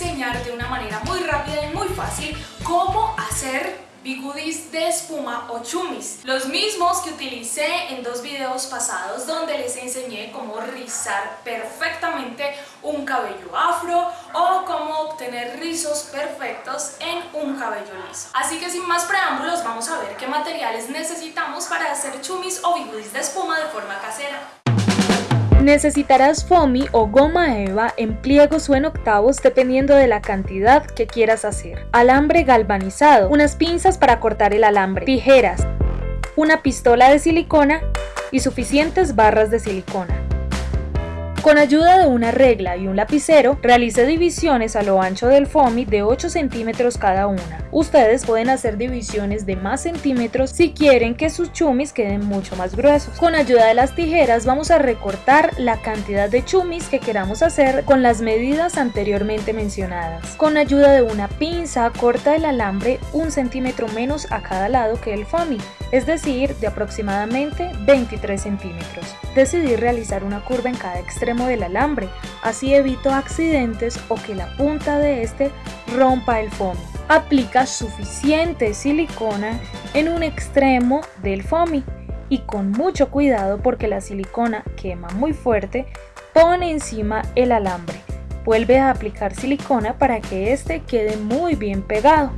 enseñar de una manera muy rápida y muy fácil cómo hacer bigudis de espuma o chumis, los mismos que utilicé en dos videos pasados donde les enseñé cómo rizar perfectamente un cabello afro o cómo obtener rizos perfectos en un cabello liso. Así que sin más preámbulos vamos a ver qué materiales necesitamos para hacer chumis o bigudis de espuma de forma casera. Necesitarás foamy o goma eva en pliegos o en octavos dependiendo de la cantidad que quieras hacer. Alambre galvanizado, unas pinzas para cortar el alambre, tijeras, una pistola de silicona y suficientes barras de silicona. Con ayuda de una regla y un lapicero, realice divisiones a lo ancho del foamy de 8 centímetros cada una. Ustedes pueden hacer divisiones de más centímetros si quieren que sus chumis queden mucho más gruesos. Con ayuda de las tijeras vamos a recortar la cantidad de chumis que queramos hacer con las medidas anteriormente mencionadas. Con ayuda de una pinza corta el alambre un centímetro menos a cada lado que el foamy, es decir, de aproximadamente 23 centímetros. Decidí realizar una curva en cada extremo del alambre, así evito accidentes o que la punta de este rompa el foamy. Aplica suficiente silicona en un extremo del foamy y con mucho cuidado porque la silicona quema muy fuerte, pone encima el alambre. Vuelve a aplicar silicona para que este quede muy bien pegado.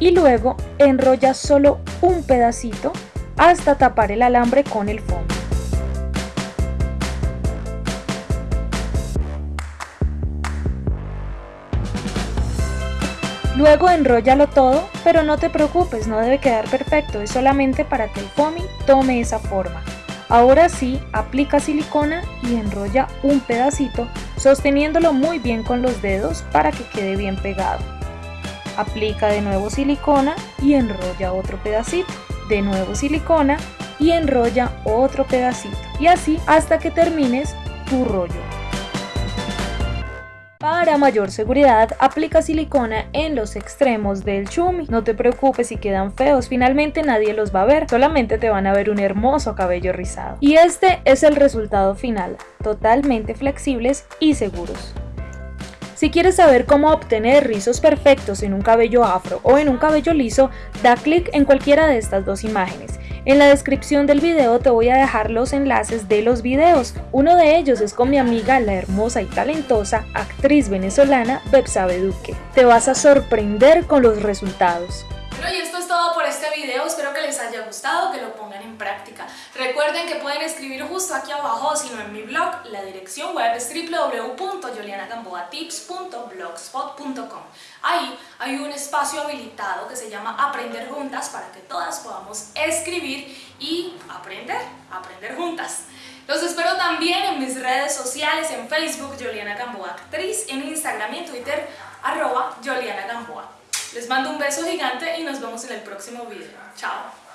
Y luego enrolla solo un pedacito hasta tapar el alambre con el foamy. Luego enróllalo todo, pero no te preocupes, no debe quedar perfecto, es solamente para que el foamy tome esa forma. Ahora sí, aplica silicona y enrolla un pedacito, sosteniéndolo muy bien con los dedos para que quede bien pegado. Aplica de nuevo silicona y enrolla otro pedacito. De nuevo silicona y enrolla otro pedacito. Y así hasta que termines tu rollo. Para mayor seguridad, aplica silicona en los extremos del chumi. No te preocupes si quedan feos, finalmente nadie los va a ver, solamente te van a ver un hermoso cabello rizado. Y este es el resultado final, totalmente flexibles y seguros. Si quieres saber cómo obtener rizos perfectos en un cabello afro o en un cabello liso, da clic en cualquiera de estas dos imágenes. En la descripción del video te voy a dejar los enlaces de los videos. Uno de ellos es con mi amiga, la hermosa y talentosa actriz venezolana Bepsabe Duque. Te vas a sorprender con los resultados. Bueno, y esto es todo por este video, espero que les haya gustado, que lo pongan en práctica. Recuerden que pueden escribir justo aquí abajo, sino en mi blog, la dirección web es www.julianagamboatips.blogspot.com Ahí hay un espacio habilitado que se llama Aprender Juntas para que todas podamos escribir y aprender, aprender juntas. Los espero también en mis redes sociales, en Facebook, Juliana Gamboa Actriz, en Instagram y en Twitter, arroba Juliana Gamboa. Les mando un beso gigante y nos vemos en el próximo video. Chao.